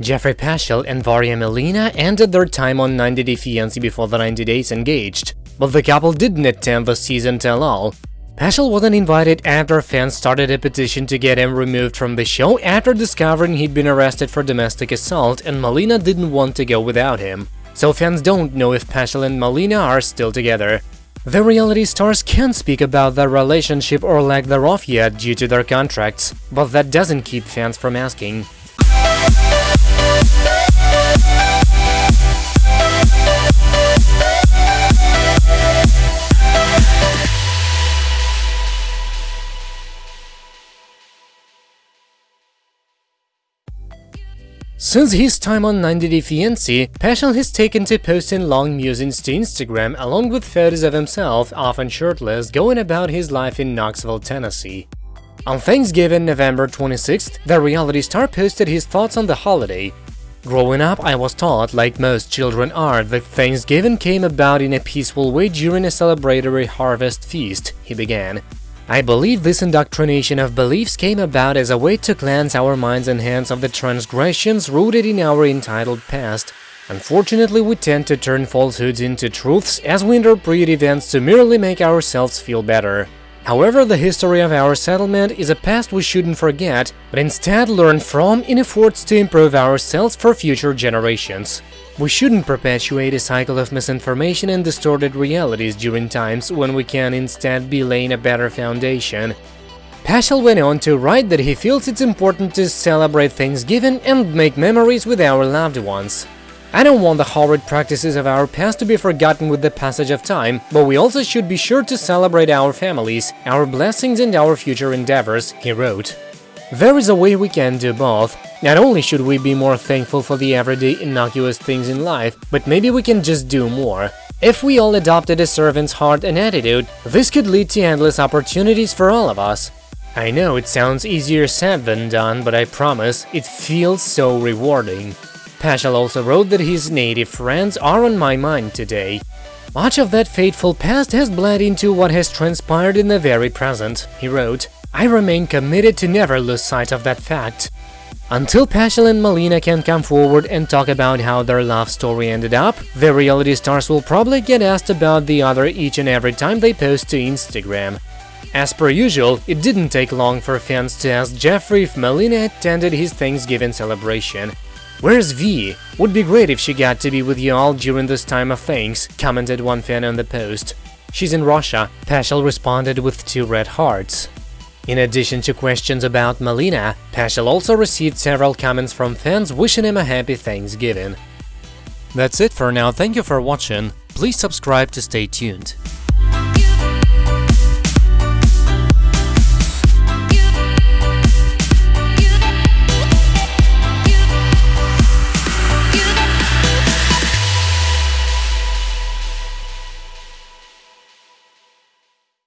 Jeffrey Paschal and Varya Malina ended their time on 90 Day Fiancé before the 90 days engaged, but the couple didn't attend the season tell-all. Paschal wasn't invited after fans started a petition to get him removed from the show after discovering he'd been arrested for domestic assault and Malina didn't want to go without him. So fans don't know if Paschal and Malina are still together. The reality stars can't speak about their relationship or lack thereof yet due to their contracts, but that doesn't keep fans from asking. Since his time on 90 Day Fiancé, Paschal has taken to posting long musings to Instagram along with photos of himself, often shirtless, going about his life in Knoxville, Tennessee. On Thanksgiving, November 26th, the reality star posted his thoughts on the holiday. Growing up, I was taught, like most children are, that Thanksgiving came about in a peaceful way during a celebratory harvest feast, he began. I believe this indoctrination of beliefs came about as a way to cleanse our minds and hands of the transgressions rooted in our entitled past. Unfortunately, we tend to turn falsehoods into truths as we interpret events to merely make ourselves feel better. However, the history of our settlement is a past we shouldn't forget, but instead learn from in efforts to improve ourselves for future generations. We shouldn't perpetuate a cycle of misinformation and distorted realities during times when we can instead be laying a better foundation. Paschal went on to write that he feels it's important to celebrate Thanksgiving and make memories with our loved ones. I don't want the horrid practices of our past to be forgotten with the passage of time, but we also should be sure to celebrate our families, our blessings and our future endeavors, he wrote. There is a way we can do both. Not only should we be more thankful for the everyday innocuous things in life, but maybe we can just do more. If we all adopted a servant's heart and attitude, this could lead to endless opportunities for all of us. I know it sounds easier said than done, but I promise, it feels so rewarding. Paschal also wrote that his native friends are on my mind today. Much of that fateful past has bled into what has transpired in the very present, he wrote. I remain committed to never lose sight of that fact. Until Paschal and Malina can come forward and talk about how their love story ended up, the reality stars will probably get asked about the other each and every time they post to Instagram. As per usual, it didn't take long for fans to ask Jeffrey if Malina attended his Thanksgiving celebration. Where's V? Would be great if she got to be with you all during this time of thanks, commented one fan on the post. She's in Russia, Paschal responded with two red hearts. In addition to questions about Malina, Paschal also received several comments from fans wishing him a happy Thanksgiving. That's it for now, thank you for watching, please subscribe to stay tuned.